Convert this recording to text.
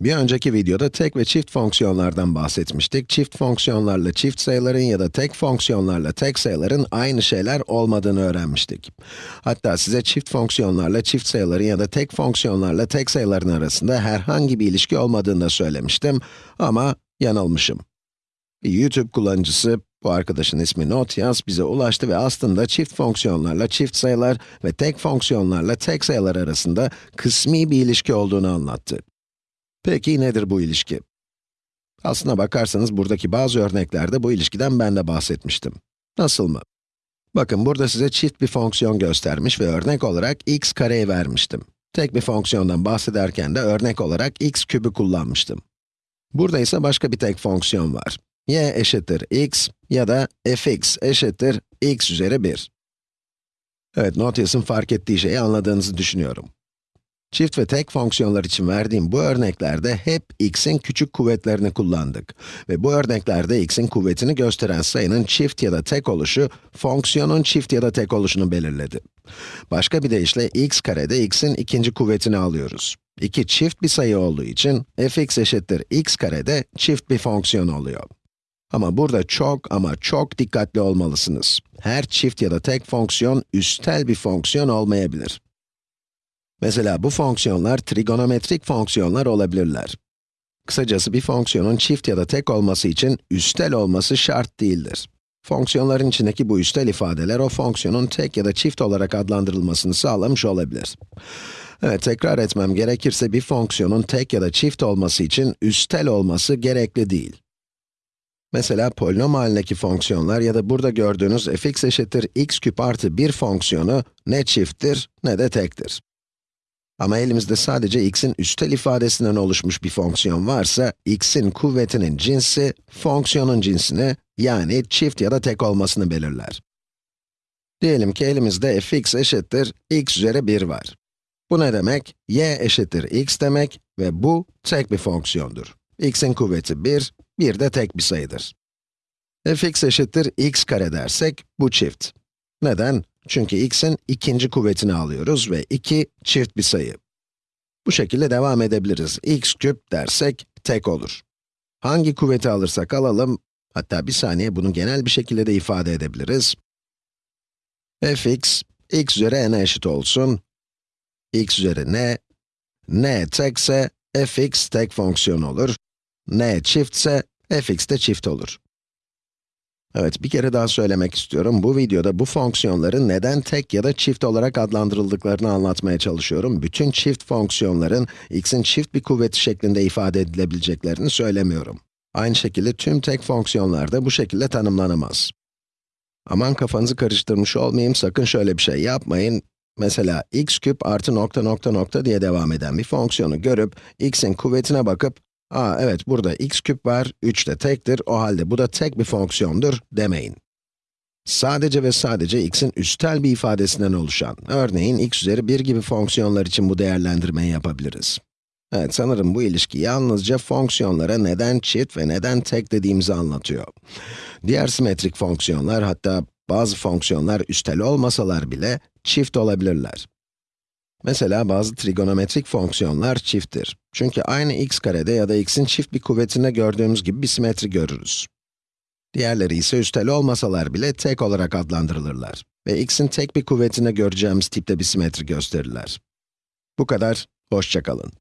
Bir önceki videoda tek ve çift fonksiyonlardan bahsetmiştik. Çift fonksiyonlarla çift sayıların ya da tek fonksiyonlarla tek sayıların aynı şeyler olmadığını öğrenmiştik. Hatta size çift fonksiyonlarla çift sayıların ya da tek fonksiyonlarla tek sayıların arasında herhangi bir ilişki olmadığını da söylemiştim ama yanılmışım. Bir YouTube kullanıcısı, bu arkadaşın ismi Notyas, bize ulaştı ve aslında çift fonksiyonlarla çift sayılar ve tek fonksiyonlarla tek sayılar arasında kısmi bir ilişki olduğunu anlattı. Peki nedir bu ilişki? Aslına bakarsanız buradaki bazı örneklerde bu ilişkiden ben de bahsetmiştim. Nasıl mı? Bakın burada size çift bir fonksiyon göstermiş ve örnek olarak x kareyi vermiştim. Tek bir fonksiyondan bahsederken de örnek olarak x kübü kullanmıştım. Burada ise başka bir tek fonksiyon var. y eşittir x ya da fx eşittir x üzeri 1. Evet, Notius'un fark ettiği şeyi anladığınızı düşünüyorum. Çift ve tek fonksiyonlar için verdiğim bu örneklerde hep x'in küçük kuvvetlerini kullandık. Ve bu örneklerde x'in kuvvetini gösteren sayının çift ya da tek oluşu, fonksiyonun çift ya da tek oluşunu belirledi. Başka bir deyişle x karede x'in ikinci kuvvetini alıyoruz. 2 çift bir sayı olduğu için fx eşittir x karede çift bir fonksiyon oluyor. Ama burada çok ama çok dikkatli olmalısınız. Her çift ya da tek fonksiyon üstel bir fonksiyon olmayabilir. Mesela bu fonksiyonlar trigonometrik fonksiyonlar olabilirler. Kısacası bir fonksiyonun çift ya da tek olması için üstel olması şart değildir. Fonksiyonların içindeki bu üstel ifadeler o fonksiyonun tek ya da çift olarak adlandırılmasını sağlamış olabilir. Evet, tekrar etmem gerekirse bir fonksiyonun tek ya da çift olması için üstel olması gerekli değil. Mesela polinom halindeki fonksiyonlar ya da burada gördüğünüz fx eşittir x küp artı 1 fonksiyonu ne çifttir ne de tektir. Ama elimizde sadece x'in üstel ifadesinden oluşmuş bir fonksiyon varsa, x'in kuvvetinin cinsi, fonksiyonun cinsini, yani çift ya da tek olmasını belirler. Diyelim ki elimizde fx eşittir x üzeri 1 var. Bu ne demek? y eşittir x demek ve bu tek bir fonksiyondur. x'in kuvveti 1, 1 de tek bir sayıdır. fx eşittir x kare dersek, bu çift. Neden? Çünkü x'in ikinci kuvvetini alıyoruz ve 2 çift bir sayı. Bu şekilde devam edebiliriz. x küp dersek tek olur. Hangi kuvveti alırsak alalım, hatta bir saniye bunu genel bir şekilde de ifade edebiliriz. fx, x üzeri n eşit olsun. x üzeri n, n tekse fx tek fonksiyon olur. n çiftse fx de çift olur. Evet, bir kere daha söylemek istiyorum. Bu videoda bu fonksiyonların neden tek ya da çift olarak adlandırıldıklarını anlatmaya çalışıyorum. Bütün çift fonksiyonların x'in çift bir kuvveti şeklinde ifade edilebileceklerini söylemiyorum. Aynı şekilde tüm tek fonksiyonlar da bu şekilde tanımlanamaz. Aman kafanızı karıştırmış olmayayım, sakın şöyle bir şey yapmayın. Mesela x küp artı nokta nokta nokta diye devam eden bir fonksiyonu görüp, x'in kuvvetine bakıp, Aa evet, burada x küp var, 3 de tektir, o halde bu da tek bir fonksiyondur demeyin. Sadece ve sadece x'in üstel bir ifadesinden oluşan, örneğin x üzeri 1 gibi fonksiyonlar için bu değerlendirmeyi yapabiliriz. Evet, sanırım bu ilişki yalnızca fonksiyonlara neden çift ve neden tek dediğimizi anlatıyor. Diğer simetrik fonksiyonlar, hatta bazı fonksiyonlar üstel olmasalar bile çift olabilirler. Mesela bazı trigonometrik fonksiyonlar çifttir. Çünkü aynı x karede ya da x'in çift bir kuvvetinde gördüğümüz gibi bir simetri görürüz. Diğerleri ise üstel olmasalar bile tek olarak adlandırılırlar. Ve x'in tek bir kuvvetinde göreceğimiz tipte bir simetri gösterirler. Bu kadar, hoşçakalın.